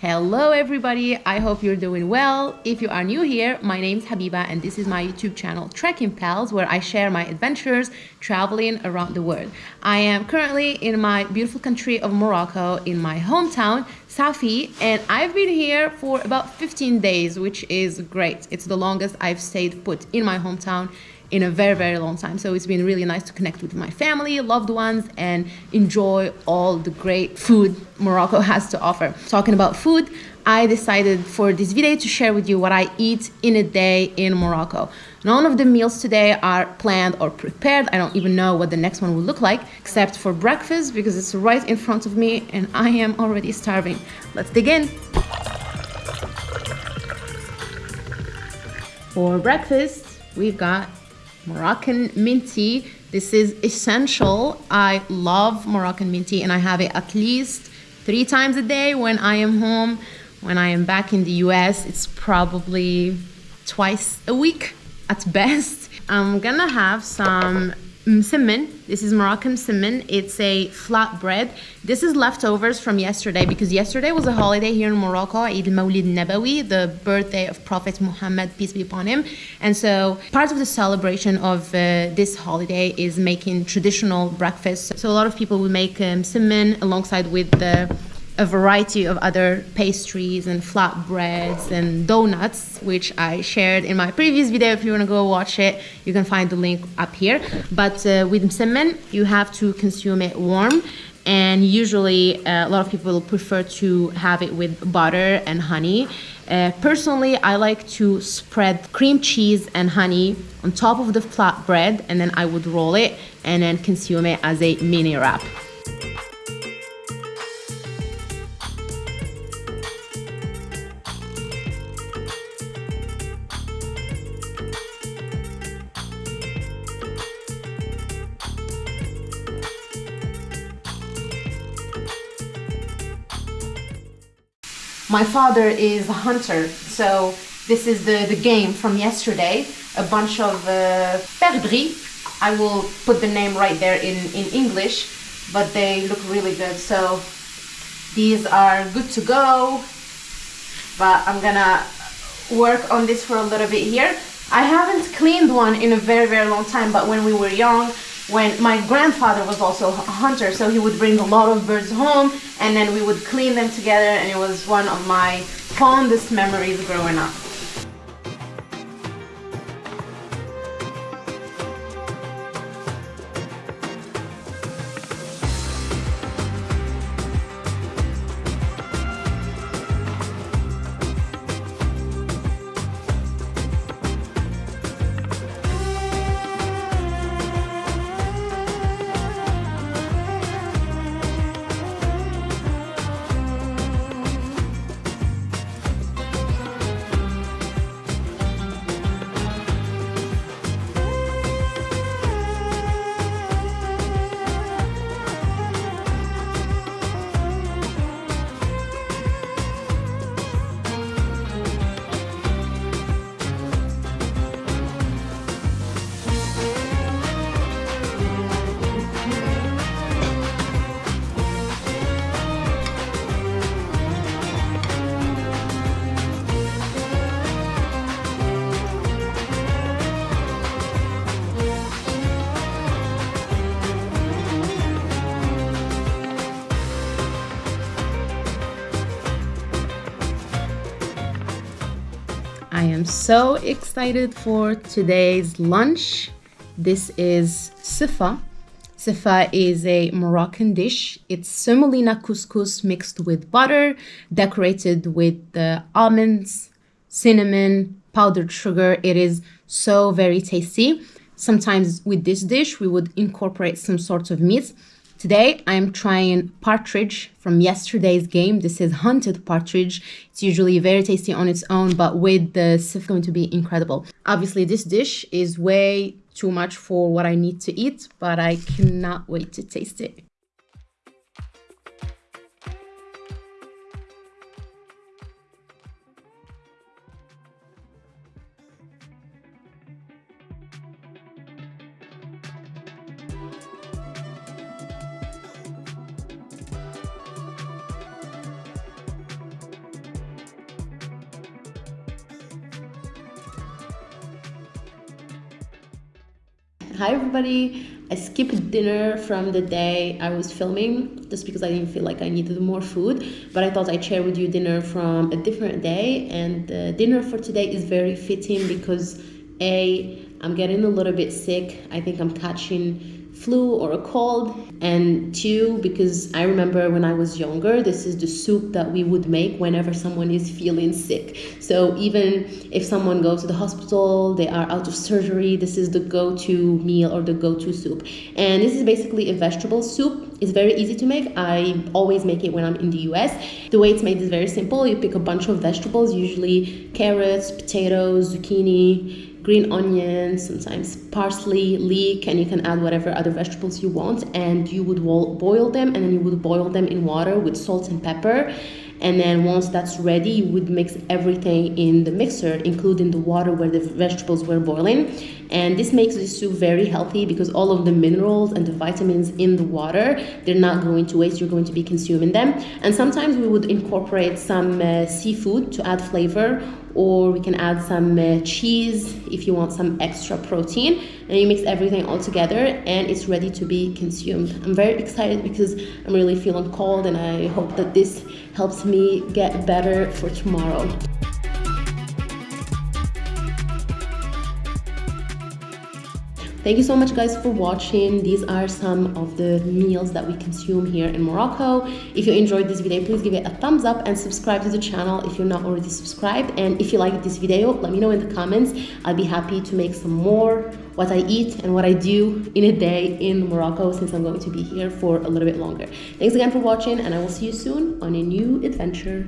Hello everybody, I hope you're doing well. If you are new here, my name is Habiba and this is my YouTube channel Trekking Pals where I share my adventures traveling around the world. I am currently in my beautiful country of Morocco in my hometown, Safi, and I've been here for about 15 days, which is great. It's the longest I've stayed put in my hometown in a very, very long time. So it's been really nice to connect with my family, loved ones, and enjoy all the great food Morocco has to offer. Talking about food, I decided for this video to share with you what I eat in a day in Morocco. None of the meals today are planned or prepared. I don't even know what the next one will look like, except for breakfast because it's right in front of me and I am already starving. Let's dig in. For breakfast, we've got Moroccan mint tea. This is essential. I love Moroccan mint tea and I have it at least three times a day when I am home. When I am back in the US, it's probably twice a week at best. I'm gonna have some Msemen. This is Moroccan msemen. It's a flat bread. This is leftovers from yesterday because yesterday was a holiday here in Morocco, Eid al-Mawlid Nabawi, the birthday of Prophet Muhammad, peace be upon him. And so part of the celebration of uh, this holiday is making traditional breakfast. So a lot of people will make um, msemen alongside with the a variety of other pastries and flatbreads and donuts, which I shared in my previous video. If you want to go watch it, you can find the link up here. But uh, with msemen, you have to consume it warm. And usually, uh, a lot of people prefer to have it with butter and honey. Uh, personally, I like to spread cream cheese and honey on top of the flatbread, and then I would roll it and then consume it as a mini wrap. My father is a hunter, so this is the, the game from yesterday. A bunch of uh, perdrix. I will put the name right there in, in English, but they look really good. So these are good to go, but I'm gonna work on this for a little bit here. I haven't cleaned one in a very, very long time, but when we were young, when my grandfather was also a hunter, so he would bring a lot of birds home and then we would clean them together and it was one of my fondest memories growing up. I am so excited for today's lunch. This is sifa. Sifa is a Moroccan dish. It's semolina couscous mixed with butter, decorated with almonds, cinnamon, powdered sugar. It is so very tasty. Sometimes with this dish, we would incorporate some sort of meat. Today I'm trying partridge from yesterday's game. This is hunted partridge. It's usually very tasty on its own, but with the sif going to be incredible. Obviously this dish is way too much for what I need to eat, but I cannot wait to taste it. Hi everybody. I skipped dinner from the day I was filming just because I didn't feel like I needed more food. But I thought I'd share with you dinner from a different day. And the dinner for today is very fitting because A, I'm getting a little bit sick. I think I'm catching flu or a cold and two because i remember when i was younger this is the soup that we would make whenever someone is feeling sick. So even if someone goes to the hospital they are out of surgery this is the go-to meal or the go-to soup. And this is basically a vegetable soup. It's very easy to make. I always make it when i'm in the us the way it's made is very simple. You pick a bunch of vegetables usually carrots potatoes zucchini green onions, sometimes parsley, leek, and you can add whatever other vegetables you want. And you would boil them, and then you would boil them in water with salt and pepper. And then once that's ready, you would mix everything in the mixer, including the water where the vegetables were boiling. And this makes the soup very healthy because all of the minerals and the vitamins in the water, they're not going to waste, you're going to be consuming them. And sometimes we would incorporate some uh, seafood to add flavor or we can add some uh, cheese if you want some extra protein. And you mix everything all together and it's ready to be consumed. I'm very excited because i'm really feeling cold and i hope that this helps me get better for tomorrow Thank you so much guys for watching. These are some of the meals that we consume here in Morocco. If you enjoyed this video, please give it a thumbs up and subscribe to the channel if you're not already subscribed. And if you liked this video, let me know in the comments. I'll be happy to make some more what I eat and what I do in a day in Morocco since I'm going to be here for a little bit longer. Thanks again for watching and I will see you soon on a new adventure.